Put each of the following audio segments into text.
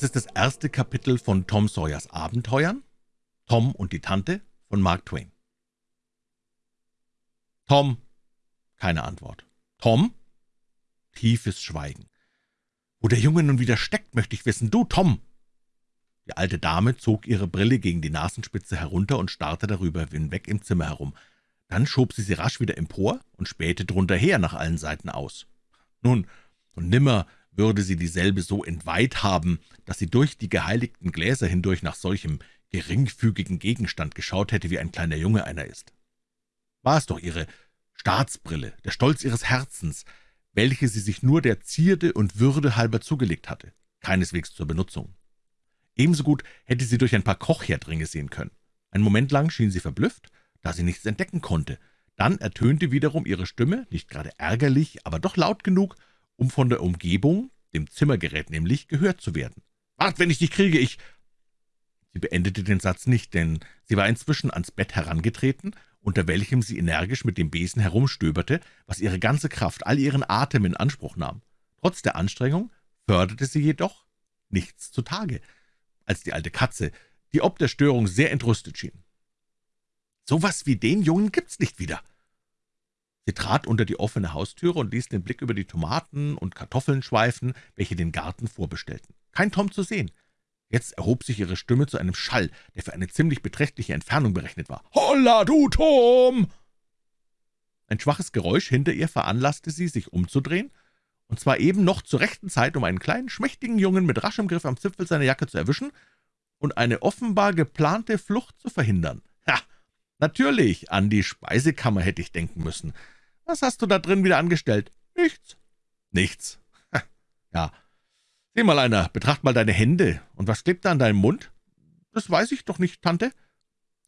Das ist das erste Kapitel von Tom Sawyers Abenteuern, Tom und die Tante von Mark Twain. Tom. Keine Antwort. Tom? Tiefes Schweigen. Wo der Junge nun wieder steckt, möchte ich wissen. Du, Tom! Die alte Dame zog ihre Brille gegen die Nasenspitze herunter und starrte darüber hinweg im Zimmer herum. Dann schob sie sie rasch wieder empor und spähte drunter her nach allen Seiten aus. Nun, und nimmer würde sie dieselbe so entweiht haben, dass sie durch die geheiligten Gläser hindurch nach solchem geringfügigen Gegenstand geschaut hätte, wie ein kleiner Junge einer ist. War es doch ihre Staatsbrille, der Stolz ihres Herzens, welche sie sich nur der Zierde und Würde halber zugelegt hatte, keineswegs zur Benutzung. Ebenso gut hätte sie durch ein paar Kochherdringe sehen können. Ein Moment lang schien sie verblüfft, da sie nichts entdecken konnte. Dann ertönte wiederum ihre Stimme, nicht gerade ärgerlich, aber doch laut genug, um von der Umgebung, dem Zimmergerät nämlich, gehört zu werden. »Wart, wenn ich dich kriege, ich...« Sie beendete den Satz nicht, denn sie war inzwischen ans Bett herangetreten, unter welchem sie energisch mit dem Besen herumstöberte, was ihre ganze Kraft, all ihren Atem in Anspruch nahm. Trotz der Anstrengung förderte sie jedoch nichts zutage, als die alte Katze, die ob der Störung sehr entrüstet schien. »So was wie den Jungen gibt's nicht wieder«, Sie trat unter die offene Haustüre und ließ den Blick über die Tomaten und Kartoffeln schweifen, welche den Garten vorbestellten. Kein Tom zu sehen. Jetzt erhob sich ihre Stimme zu einem Schall, der für eine ziemlich beträchtliche Entfernung berechnet war. »Holla, du Tom!« Ein schwaches Geräusch hinter ihr veranlasste sie, sich umzudrehen, und zwar eben noch zur rechten Zeit, um einen kleinen, schmächtigen Jungen mit raschem Griff am Zipfel seiner Jacke zu erwischen und eine offenbar geplante Flucht zu verhindern. »Ha, natürlich, an die Speisekammer hätte ich denken müssen. Was hast du da drin wieder angestellt?« »Nichts.« »Nichts? ja. Sieh mal einer, betracht mal deine Hände. Und was klebt da an deinem Mund?« »Das weiß ich doch nicht, Tante.«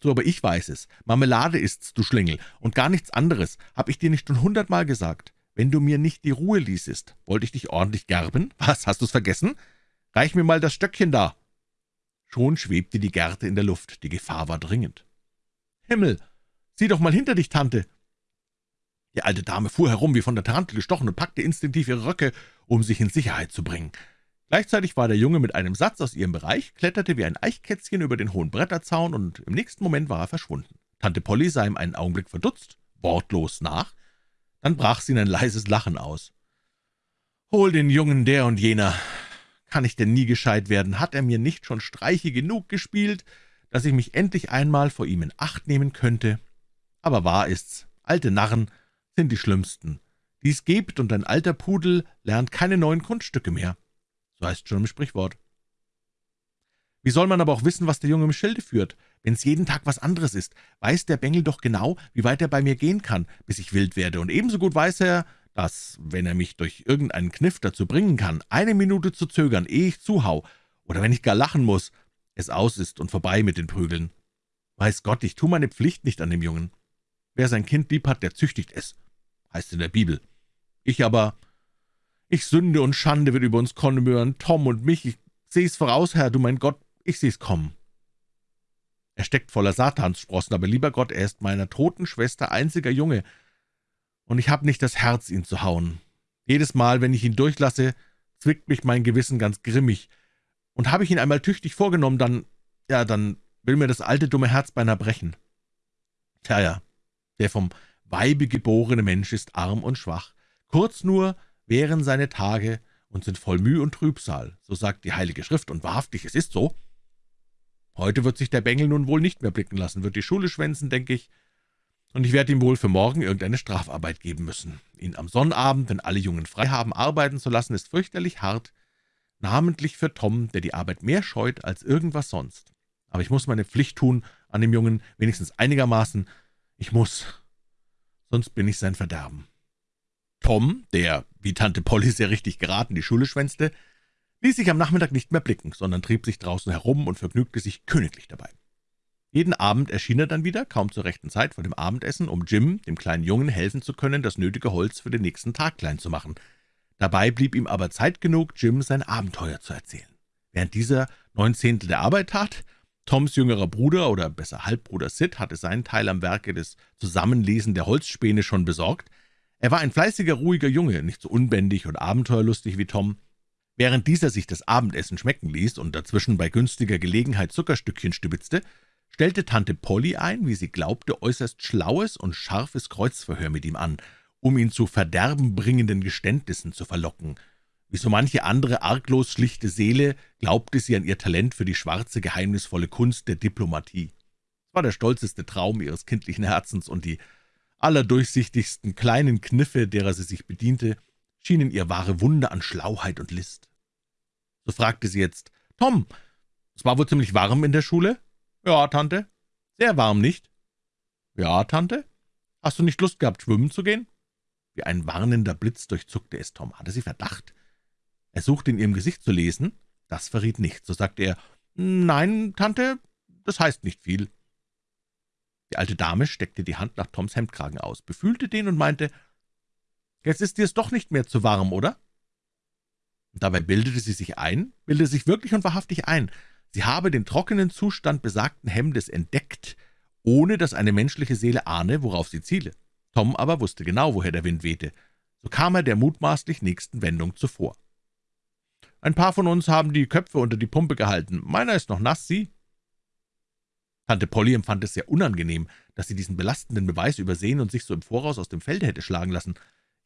»So, aber ich weiß es. Marmelade ist's, du Schlingel, und gar nichts anderes. Hab ich dir nicht schon hundertmal gesagt. Wenn du mir nicht die Ruhe ließest, wollte ich dich ordentlich gerben? Was, hast du's vergessen? Reich mir mal das Stöckchen da.« Schon schwebte die Gerte in der Luft. Die Gefahr war dringend. »Himmel, sieh doch mal hinter dich, Tante!« Die alte Dame fuhr herum, wie von der Tarantel gestochen, und packte instinktiv ihre Röcke, um sich in Sicherheit zu bringen. Gleichzeitig war der Junge mit einem Satz aus ihrem Bereich, kletterte wie ein Eichkätzchen über den hohen Bretterzaun, und im nächsten Moment war er verschwunden. Tante Polly sah ihm einen Augenblick verdutzt, wortlos nach, dann brach sie in ein leises Lachen aus. »Hol den Jungen der und jener. Kann ich denn nie gescheit werden? Hat er mir nicht schon Streiche genug gespielt, dass ich mich endlich einmal vor ihm in Acht nehmen könnte? Aber wahr ist's, alte Narren sind die schlimmsten, die's gibt, und ein alter Pudel lernt keine neuen Kunststücke mehr. So heißt schon im Sprichwort. Wie soll man aber auch wissen, was der Junge im Schilde führt? Wenn's jeden Tag was anderes ist, weiß der Bengel doch genau, wie weit er bei mir gehen kann, bis ich wild werde, und ebenso gut weiß er, dass, wenn er mich durch irgendeinen Kniff dazu bringen kann, eine Minute zu zögern, ehe ich zuhau, oder wenn ich gar lachen muss, es aus ist und vorbei mit den Prügeln. Weiß Gott, ich tu meine Pflicht nicht an dem Jungen. Wer sein Kind lieb hat, der züchtigt es heißt in der Bibel. Ich aber, ich Sünde und Schande wird über uns kommen, Tom und mich. Ich seh's voraus, Herr, du mein Gott, ich seh's kommen. Er steckt voller Satanssprossen, aber lieber Gott, er ist meiner toten Schwester einziger Junge, und ich hab nicht das Herz, ihn zu hauen. Jedes Mal, wenn ich ihn durchlasse, zwickt mich mein Gewissen ganz grimmig, und habe ich ihn einmal tüchtig vorgenommen, dann, ja, dann will mir das alte dumme Herz beinahe brechen. Tja, ja, der vom Weibe geborene Mensch ist arm und schwach, kurz nur wären seine Tage und sind voll Mühe und Trübsal, so sagt die Heilige Schrift, und wahrhaftig, es ist so. Heute wird sich der Bengel nun wohl nicht mehr blicken lassen, wird die Schule schwänzen, denke ich, und ich werde ihm wohl für morgen irgendeine Strafarbeit geben müssen. Ihn am Sonnabend, wenn alle Jungen frei haben, arbeiten zu lassen, ist fürchterlich hart, namentlich für Tom, der die Arbeit mehr scheut als irgendwas sonst. Aber ich muss meine Pflicht tun an dem Jungen, wenigstens einigermaßen. Ich muss, sonst bin ich sein Verderben. Tom, der, wie Tante Polly sehr richtig geraten, die Schule schwänzte, ließ sich am Nachmittag nicht mehr blicken, sondern trieb sich draußen herum und vergnügte sich königlich dabei. Jeden Abend erschien er dann wieder, kaum zur rechten Zeit vor dem Abendessen, um Jim, dem kleinen Jungen, helfen zu können, das nötige Holz für den nächsten Tag klein zu machen. Dabei blieb ihm aber Zeit genug, Jim sein Abenteuer zu erzählen. Während dieser neun Zehntel der Arbeit tat, Toms jüngerer Bruder, oder besser Halbbruder Sid, hatte seinen Teil am Werke des Zusammenlesen der Holzspäne schon besorgt. Er war ein fleißiger, ruhiger Junge, nicht so unbändig und abenteuerlustig wie Tom. Während dieser sich das Abendessen schmecken ließ und dazwischen bei günstiger Gelegenheit Zuckerstückchen stibitzte, stellte Tante Polly ein, wie sie glaubte, äußerst schlaues und scharfes Kreuzverhör mit ihm an, um ihn zu verderbenbringenden Geständnissen zu verlocken. Wie so manche andere arglos schlichte Seele glaubte sie an ihr Talent für die schwarze, geheimnisvolle Kunst der Diplomatie. Es war der stolzeste Traum ihres kindlichen Herzens, und die allerdurchsichtigsten kleinen Kniffe, derer sie sich bediente, schienen ihr wahre Wunder an Schlauheit und List. So fragte sie jetzt, »Tom, es war wohl ziemlich warm in der Schule?« »Ja, Tante.« »Sehr warm, nicht?« »Ja, Tante.« »Hast du nicht Lust gehabt, schwimmen zu gehen?« wie ein warnender Blitz durchzuckte es Tom. Hatte sie Verdacht? Er suchte in ihrem Gesicht zu lesen. Das verriet nichts. So sagte er, »Nein, Tante, das heißt nicht viel.« Die alte Dame steckte die Hand nach Toms Hemdkragen aus, befühlte den und meinte, »Jetzt ist dir's doch nicht mehr zu warm, oder?« und Dabei bildete sie sich ein, bildete sich wirklich und wahrhaftig ein, sie habe den trockenen Zustand besagten Hemdes entdeckt, ohne dass eine menschliche Seele ahne, worauf sie ziele. Tom aber wusste genau, woher der Wind wehte. So kam er der mutmaßlich nächsten Wendung zuvor. »Ein paar von uns haben die Köpfe unter die Pumpe gehalten. Meiner ist noch nass, Sie?« Tante Polly empfand es sehr unangenehm, dass sie diesen belastenden Beweis übersehen und sich so im Voraus aus dem Felde hätte schlagen lassen.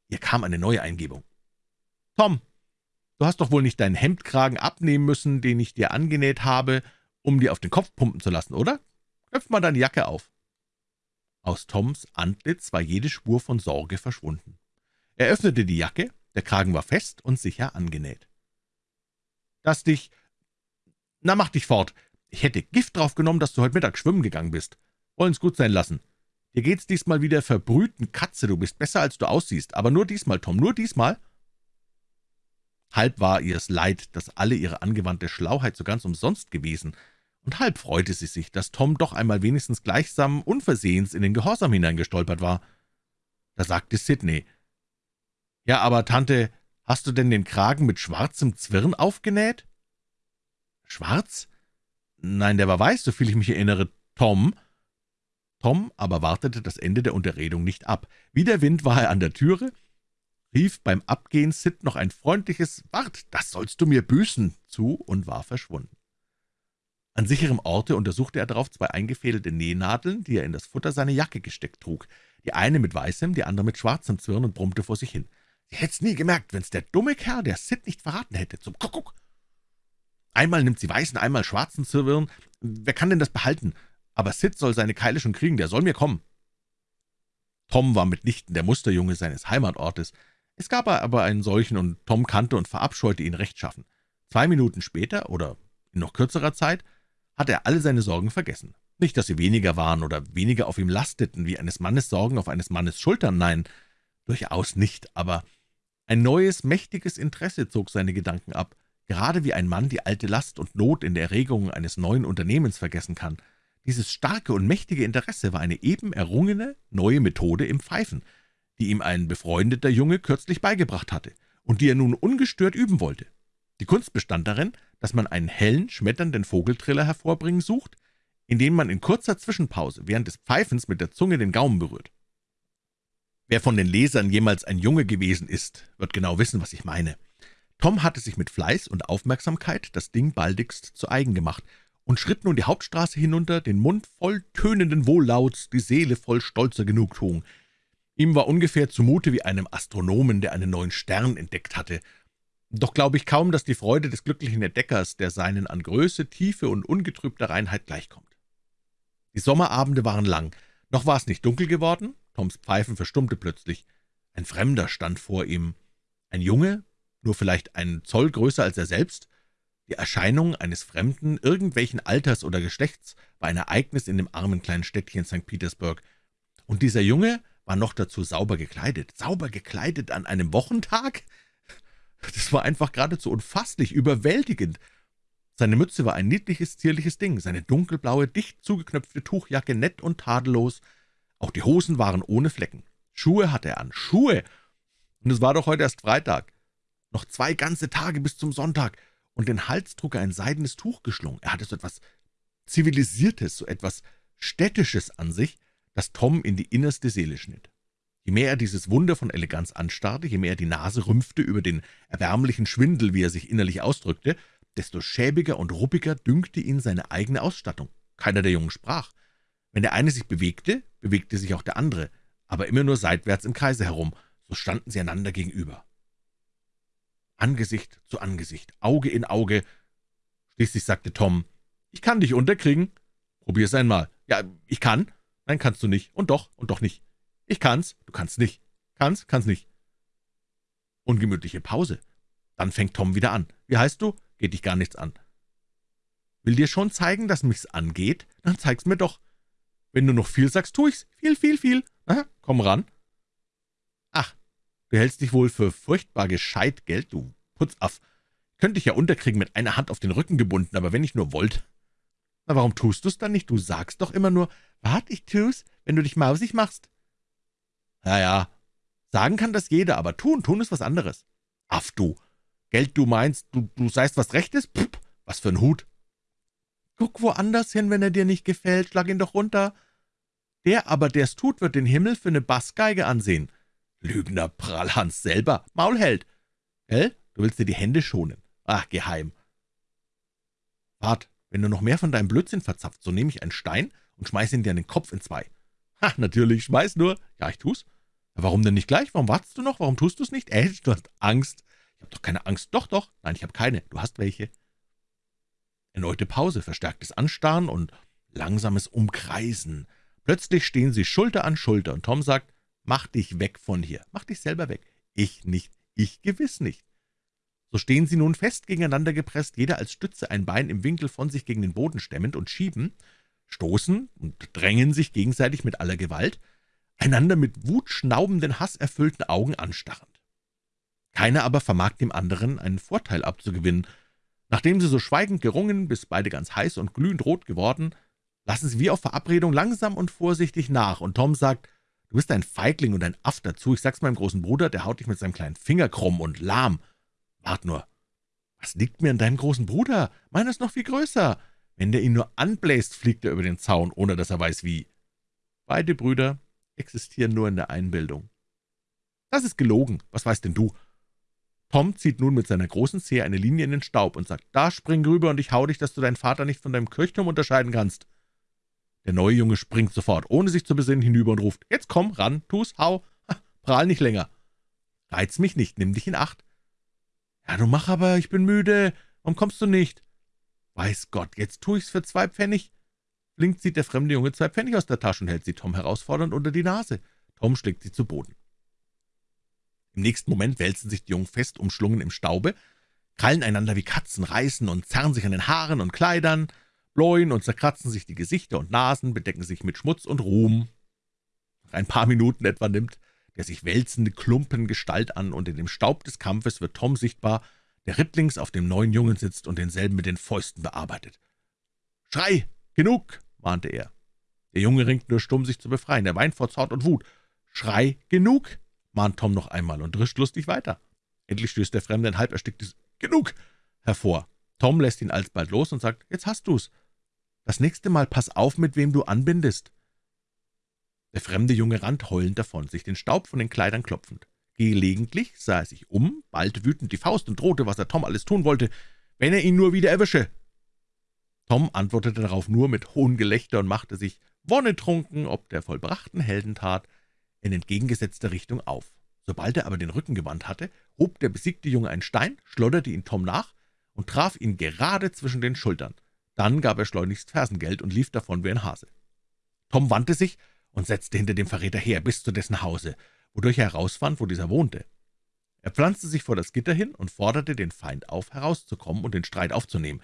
Ihr kam eine neue Eingebung. »Tom, du hast doch wohl nicht deinen Hemdkragen abnehmen müssen, den ich dir angenäht habe, um dir auf den Kopf pumpen zu lassen, oder? Knöpf mal deine Jacke auf.« aus Toms Antlitz war jede Spur von Sorge verschwunden. Er öffnete die Jacke, der Kragen war fest und sicher angenäht. »Dass dich... Na, mach dich fort. Ich hätte Gift drauf genommen, dass du heute Mittag schwimmen gegangen bist. Wollen's gut sein lassen. Dir geht's diesmal wieder verbrühten Katze, du bist besser, als du aussiehst. Aber nur diesmal, Tom, nur diesmal.« Halb war ihr's leid, dass alle ihre angewandte Schlauheit so ganz umsonst gewesen, und halb freute sie sich, dass Tom doch einmal wenigstens gleichsam unversehens in den Gehorsam hineingestolpert war. Da sagte Sidney, »Ja, aber, Tante, hast du denn den Kragen mit schwarzem Zwirn aufgenäht?« »Schwarz? Nein, der war weiß, soviel ich mich erinnere. Tom?« Tom aber wartete das Ende der Unterredung nicht ab. Wie der Wind war er an der Türe, rief beim Abgehen Sid noch ein freundliches »Wart, das sollst du mir büßen« zu und war verschwunden. An sicherem Orte untersuchte er darauf zwei eingefädelte Nähnadeln, die er in das Futter seiner Jacke gesteckt trug, die eine mit weißem, die andere mit schwarzem Zwirn und brummte vor sich hin. »Sie hätt's nie gemerkt, wenn's der dumme Kerl, der Sid, nicht verraten hätte. Zum Kuckuck! Einmal nimmt sie weißen, einmal schwarzen Zwirn. Wer kann denn das behalten? Aber Sid soll seine Keile schon kriegen, der soll mir kommen.« Tom war mitnichten der Musterjunge seines Heimatortes. Es gab aber einen solchen, und Tom kannte und verabscheute ihn rechtschaffen. Zwei Minuten später, oder in noch kürzerer Zeit, hatte er alle seine Sorgen vergessen. Nicht, dass sie weniger waren oder weniger auf ihm lasteten, wie eines Mannes Sorgen auf eines Mannes Schultern, nein, durchaus nicht, aber ein neues, mächtiges Interesse zog seine Gedanken ab, gerade wie ein Mann die alte Last und Not in der Erregung eines neuen Unternehmens vergessen kann. Dieses starke und mächtige Interesse war eine eben errungene, neue Methode im Pfeifen, die ihm ein befreundeter Junge kürzlich beigebracht hatte und die er nun ungestört üben wollte. Die Kunst bestand darin, dass man einen hellen, schmetternden Vogeltriller hervorbringen sucht, indem man in kurzer Zwischenpause während des Pfeifens mit der Zunge den Gaumen berührt. Wer von den Lesern jemals ein Junge gewesen ist, wird genau wissen, was ich meine. Tom hatte sich mit Fleiß und Aufmerksamkeit das Ding baldigst zu eigen gemacht und schritt nun die Hauptstraße hinunter, den Mund voll tönenden Wohllauts, die Seele voll stolzer Genugtuung. Ihm war ungefähr zumute wie einem Astronomen, der einen neuen Stern entdeckt hatte doch glaube ich kaum, dass die Freude des glücklichen Entdeckers, der seinen an Größe, Tiefe und ungetrübter Reinheit gleichkommt. Die Sommerabende waren lang, noch war es nicht dunkel geworden, Toms Pfeifen verstummte plötzlich. Ein Fremder stand vor ihm, ein Junge, nur vielleicht einen Zoll größer als er selbst. Die Erscheinung eines Fremden, irgendwelchen Alters oder Geschlechts, war ein Ereignis in dem armen kleinen Städtchen St. Petersburg. Und dieser Junge war noch dazu sauber gekleidet. Sauber gekleidet an einem Wochentag? Das war einfach geradezu unfasslich, überwältigend. Seine Mütze war ein niedliches, zierliches Ding, seine dunkelblaue, dicht zugeknöpfte Tuchjacke nett und tadellos. Auch die Hosen waren ohne Flecken. Schuhe hatte er an, Schuhe! Und es war doch heute erst Freitag. Noch zwei ganze Tage bis zum Sonntag, und den Hals trug er ein seidenes Tuch geschlungen. Er hatte so etwas Zivilisiertes, so etwas Städtisches an sich, das Tom in die innerste Seele schnitt. Je mehr er dieses Wunder von Eleganz anstarrte, je mehr er die Nase rümpfte über den erbärmlichen Schwindel, wie er sich innerlich ausdrückte, desto schäbiger und ruppiger dünkte ihn seine eigene Ausstattung. Keiner der Jungen sprach. Wenn der eine sich bewegte, bewegte sich auch der andere, aber immer nur seitwärts im Kreise herum, so standen sie einander gegenüber. Angesicht zu Angesicht, Auge in Auge. Schließlich sagte Tom, »Ich kann dich unterkriegen.« »Probier's einmal.« »Ja, ich kann.« »Nein, kannst du nicht. Und doch, und doch nicht.« »Ich kann's.« »Du kannst nicht.« »Kannst, kannst nicht.« Ungemütliche Pause. Dann fängt Tom wieder an. »Wie heißt du?« »Geht dich gar nichts an.« »Will dir schon zeigen, dass mich's angeht? Dann zeig's mir doch. Wenn du noch viel sagst, tu ich's. Viel, viel, viel. Aha, komm ran.« »Ach, du hältst dich wohl für furchtbar gescheit, Geld, du Putzaff. Könnte ich ja unterkriegen mit einer Hand auf den Rücken gebunden, aber wenn ich nur wollte.« »Na, warum tust du's dann nicht? Du sagst doch immer nur, wart, ich tu's, wenn du dich mausig machst.« »Ja, ja, sagen kann das jeder, aber tun, tun ist was anderes.« »Aff, du! Geld, du meinst, du, du seist was Rechtes? Pff, was für ein Hut!« »Guck woanders hin, wenn er dir nicht gefällt, schlag ihn doch runter.« »Der aber, der's tut, wird den Himmel für eine Bassgeige ansehen.« »Lügner Prallhans selber, Maulheld!« »Gell, du willst dir die Hände schonen. Ach, geheim.« »Wart, wenn du noch mehr von deinem Blödsinn verzapft, so nehme ich einen Stein und schmeiß ihn dir in den Kopf in zwei.« »Ha, natürlich, schmeiß nur.« »Ja, ich tu's.« »Warum denn nicht gleich? Warum wartest du noch? Warum tust du's nicht?« »Äh, du hast Angst.« »Ich habe doch keine Angst.« »Doch, doch.« »Nein, ich habe keine. Du hast welche.« Erneute Pause, verstärktes Anstarren und langsames Umkreisen. Plötzlich stehen sie Schulter an Schulter, und Tom sagt, »Mach dich weg von hier. Mach dich selber weg.« »Ich nicht. Ich gewiss nicht.« So stehen sie nun fest gegeneinander gepresst, jeder als Stütze ein Bein im Winkel von sich gegen den Boden stemmend und schieben, stoßen und drängen sich gegenseitig mit aller Gewalt, einander mit wutschnaubenden, hasserfüllten Augen anstarrend. Keiner aber vermag dem anderen einen Vorteil abzugewinnen. Nachdem sie so schweigend gerungen, bis beide ganz heiß und glühend rot geworden, lassen sie wie auf Verabredung langsam und vorsichtig nach, und Tom sagt, »Du bist ein Feigling und ein Aff dazu. Ich sag's meinem großen Bruder, der haut dich mit seinem kleinen Finger krumm und lahm. Wart nur, was liegt mir an deinem großen Bruder? Meiner ist noch viel größer. Wenn der ihn nur anbläst, fliegt er über den Zaun, ohne dass er weiß, wie. Beide Brüder existieren nur in der Einbildung. Das ist gelogen. Was weißt denn du? Tom zieht nun mit seiner großen Zehe eine Linie in den Staub und sagt, »Da spring rüber, und ich hau dich, dass du deinen Vater nicht von deinem Kirchturm unterscheiden kannst.« Der neue Junge springt sofort, ohne sich zu besinnen, hinüber und ruft, »Jetzt komm, ran, tu's, hau, ha, prahl nicht länger. Reiz mich nicht, nimm dich in Acht.« »Ja, du mach aber, ich bin müde. Warum kommst du nicht?« »Weiß Gott, jetzt tu ich's für zwei Pfennig.« Flink zieht der fremde Junge zwei Pfennig aus der Tasche und hält sie Tom herausfordernd unter die Nase. Tom schlägt sie zu Boden. Im nächsten Moment wälzen sich die Jungen fest umschlungen im Staube, krallen einander wie Katzen, reißen und zerren sich an den Haaren und Kleidern, bläuen und zerkratzen sich die Gesichter und Nasen, bedecken sich mit Schmutz und Ruhm. Nach ein paar Minuten etwa nimmt der sich wälzende Klumpen Gestalt an, und in dem Staub des Kampfes wird Tom sichtbar, der rittlings auf dem neuen Jungen sitzt und denselben mit den Fäusten bearbeitet. »Schrei! Genug!« mahnte er. Der Junge ringt nur stumm, sich zu befreien. Er weint vor Zorn und Wut. »Schrei! Genug!« mahnt Tom noch einmal und drischt lustig weiter. Endlich stößt der Fremde ein halb ersticktes »Genug!« hervor. Tom lässt ihn alsbald los und sagt, »Jetzt hast du's. Das nächste Mal pass auf, mit wem du anbindest.« Der fremde Junge rannt heulend davon, sich den Staub von den Kleidern klopfend. Gelegentlich sah er sich um, ballte wütend die Faust und drohte, was er Tom alles tun wollte, wenn er ihn nur wieder erwische. Tom antwortete darauf nur mit hohem Gelächter und machte sich, wonnetrunken, ob der vollbrachten Heldentat, in entgegengesetzter Richtung auf. Sobald er aber den Rücken gewandt hatte, hob der besiegte Junge einen Stein, schlotterte ihn Tom nach und traf ihn gerade zwischen den Schultern. Dann gab er schleunigst Fersengeld und lief davon wie ein Hase. Tom wandte sich und setzte hinter dem Verräter her bis zu dessen Hause, wodurch er herausfand, wo dieser wohnte. Er pflanzte sich vor das Gitter hin und forderte den Feind auf, herauszukommen und den Streit aufzunehmen.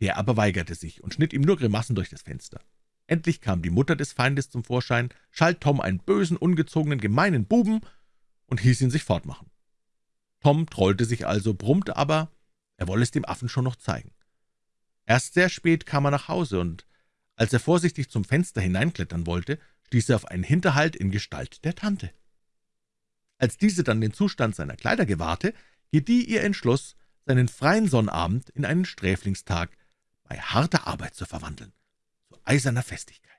Der aber weigerte sich und schnitt ihm nur Grimassen durch das Fenster. Endlich kam die Mutter des Feindes zum Vorschein, schalt Tom einen bösen, ungezogenen, gemeinen Buben und hieß ihn sich fortmachen. Tom trollte sich also, brummte aber, er wolle es dem Affen schon noch zeigen. Erst sehr spät kam er nach Hause, und als er vorsichtig zum Fenster hineinklettern wollte, stieß er auf einen Hinterhalt in Gestalt der Tante. Als diese dann den Zustand seiner Kleider gewahrte, gedieh ihr Entschluss, seinen freien Sonnabend in einen Sträflingstag bei harter Arbeit zu verwandeln, zu eiserner Festigkeit.